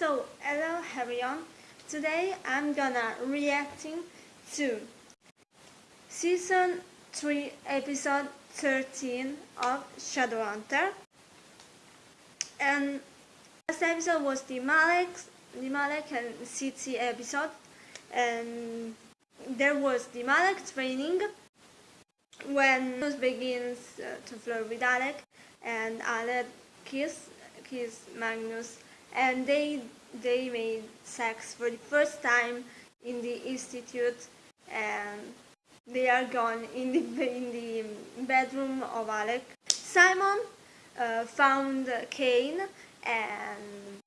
So, hello everyone. Today I'm gonna reacting to season 3 episode 13 of Shadowhunter. And last episode was the Malec, the Malec and City episode. And there was the Malec training when Magnus begins uh, to flirt with Alec and Alec kiss kiss Magnus and they they made sex for the first time in the institute and they are gone in the in the bedroom of Alec. Simon uh, found Cain and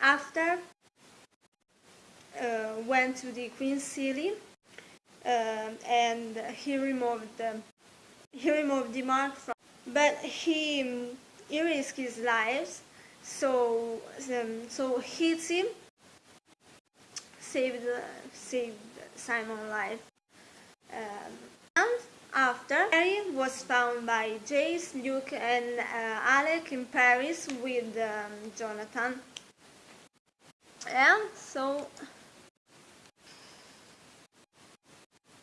after uh, went to the Queen City uh, and he removed the he removed the mark from but he he risked his life so um, so Izzy saved saved Simon's life. Um, and after Mary was found by Jace, Luke and uh, Alec in Paris with um, Jonathan. And so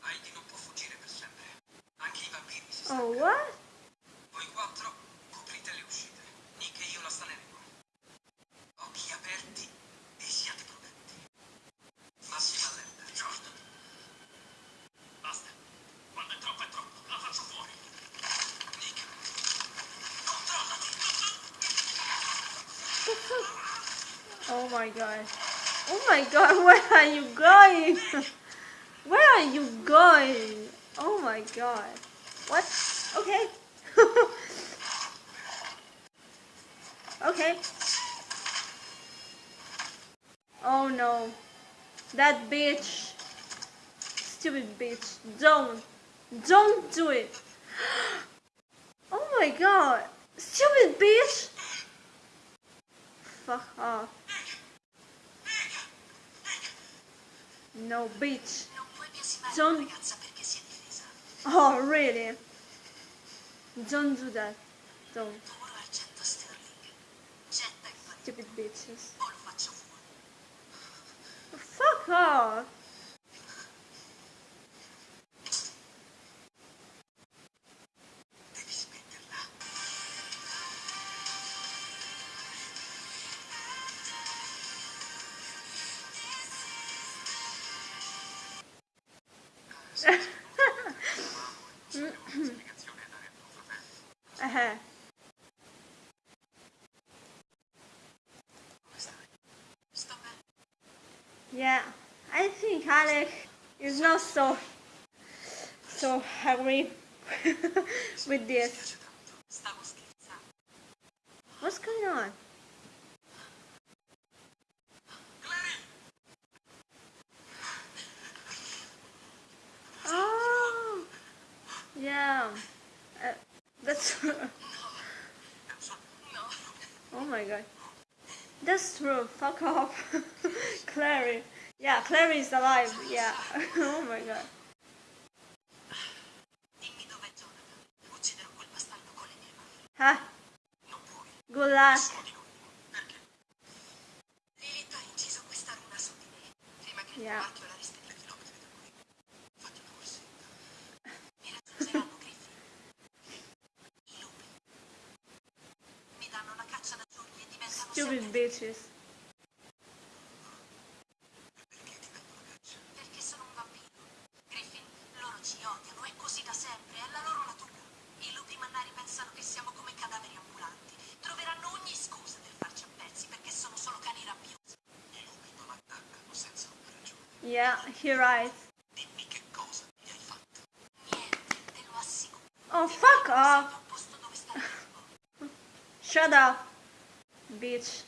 Heidi non Oh, oh my god. Oh my god, where are you going? Where are you going? Oh my god. What? Okay. okay. Oh no. That bitch. Stupid bitch. Don't. Don't do it. Oh my god. Stupid bitch. Fuck off. Si è difesa. Oh, really? Don't do that. Don't. Oro argento sterling. Getta il farina Stupid bitches. o lo faccio fuori. Fuck off. Yeah, I think Alec is not so so angry with this. What's going on? Clary! Oh, yeah. Uh, that's. No. oh my god. That's true. Fuck off, Clary. Yeah, Clary is alive. Yeah. oh my god. Dimmi dov'è Jonathan. Ucciderò Stupid bitches. Perché sono un vampiro. Griffin, loro ci odiano, è così da sempre, è la loro natura. I lupi mannari pensano che siamo come cadaveri ambulanti. Troveranno ogni scusa per farci a pezzi perché sono solo cani rabbiosi. I lupi non attaccano senza una ragione. Yeah, he right. Dimmi che cosa mi hai fatto. Niente, te lo assicuro. Oh, fuck off. Shut up, bitch.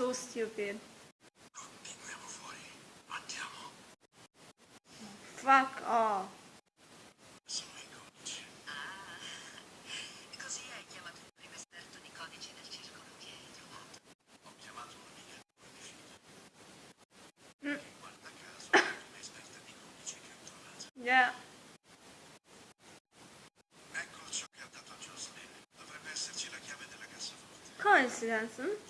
so stupid. Torniamo fuori. Andiamo. Fuck off. I codici. Ah, così hai chiamato il primo esperto di codici del circolo hai trovato. Ho chiamato un'amica di Guarda caso, la prima esperta codici che ho. Yeah. Ecco ciò che ha dato Jocelyn. Dovrebbe esserci la chiave della cassaforte. Coincidence, hm?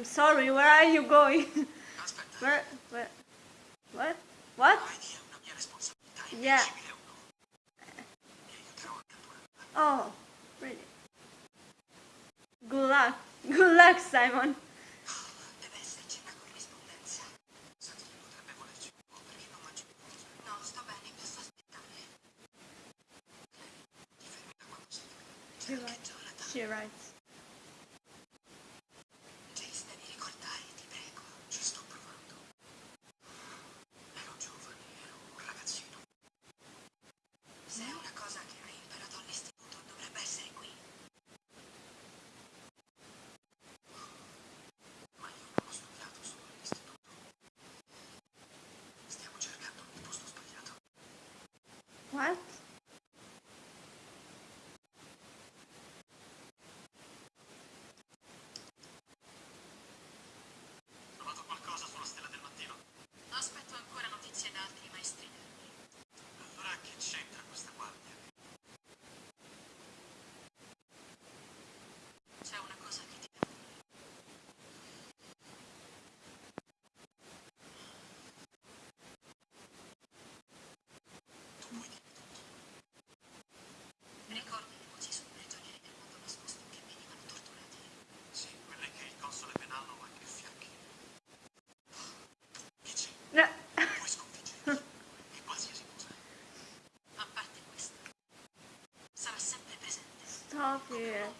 I'm sorry, where are you going? where, where? What? What? Yeah. Oh, really? Good luck. Good luck, Simon. She writes. 女人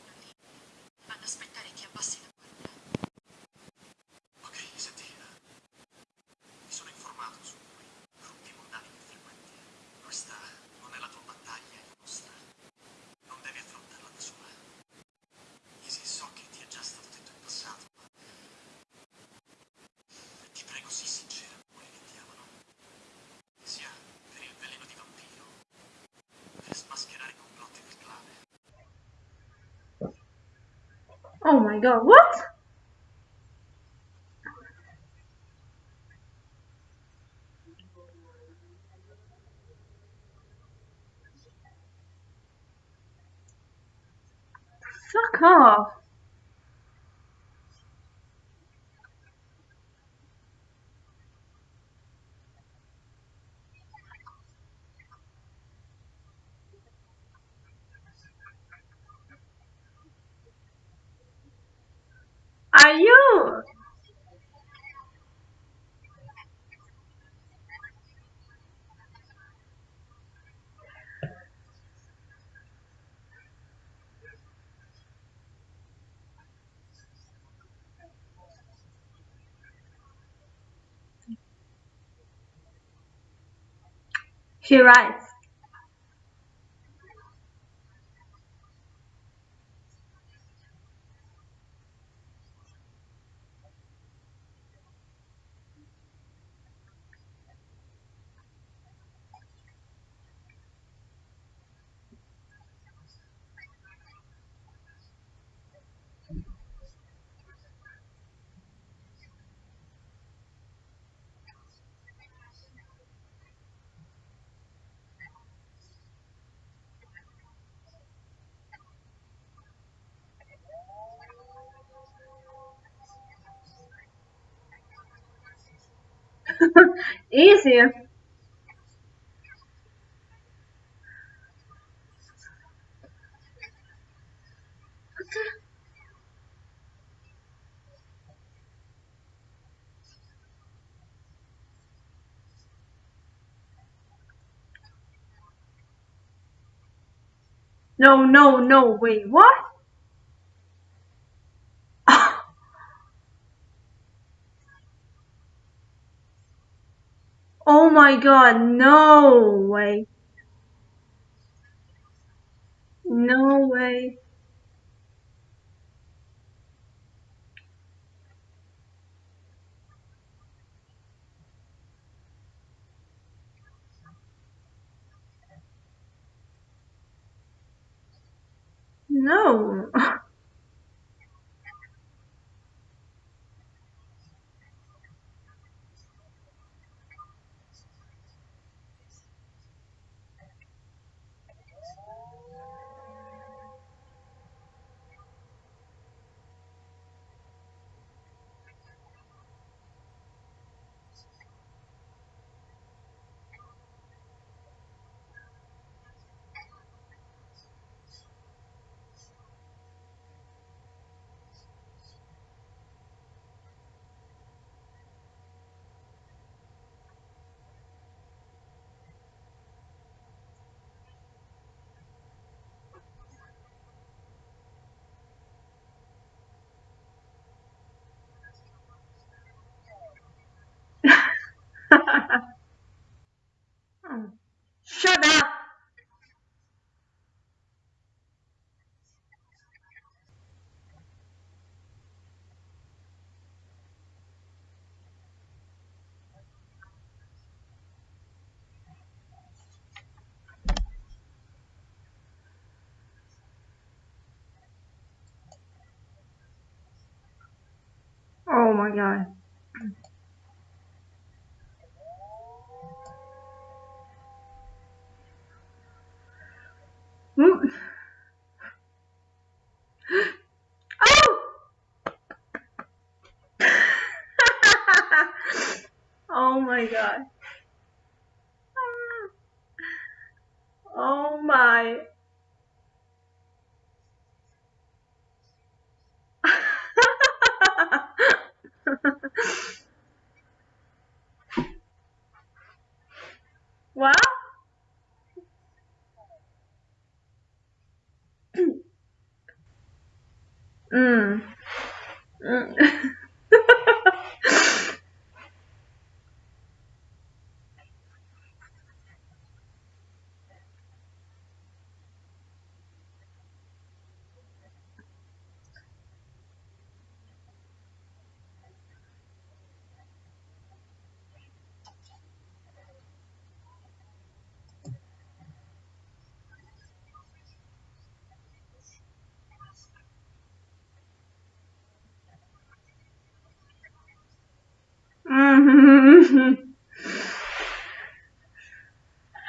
Oh my god, what? Fuck off. she writes Easy. No, no, no, wait, what? Oh my god, no way. No way. No. my god. Mm. Oh! oh my god. Oh my.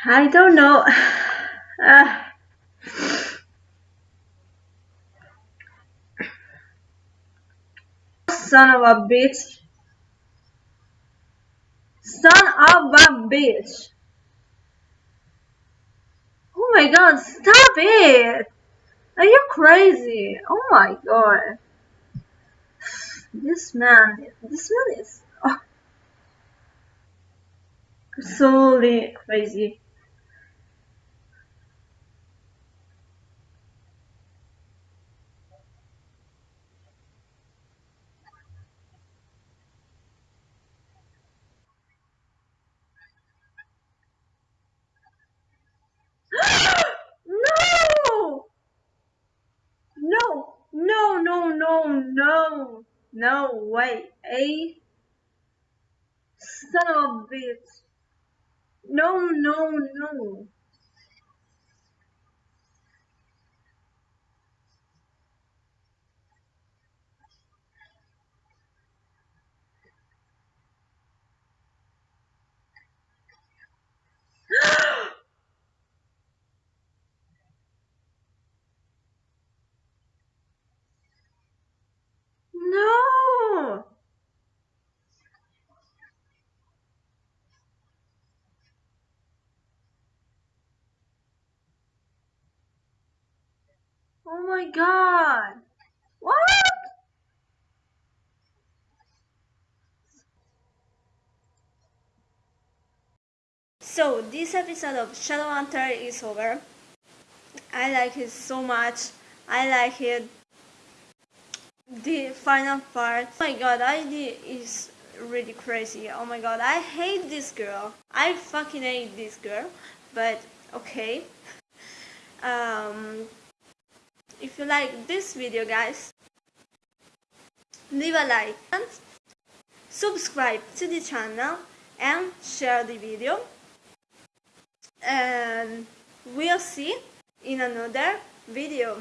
I don't know. Uh, son of a bitch. Son of a bitch. Oh my god, stop it! Are you crazy? Oh my god. This man, this man is oh, absolutely crazy. no! No, no, no, no, no, no, wait, a eh? son of a bitch. No, no, no. Oh my god! What? So this episode of Shadowhunter is over. I like it so much. I like it. The final part. Oh my god, ID is really crazy. Oh my god, I hate this girl. I fucking hate this girl. But okay. Um, if you like this video, guys, leave a like and subscribe to the channel and share the video. And we'll see in another video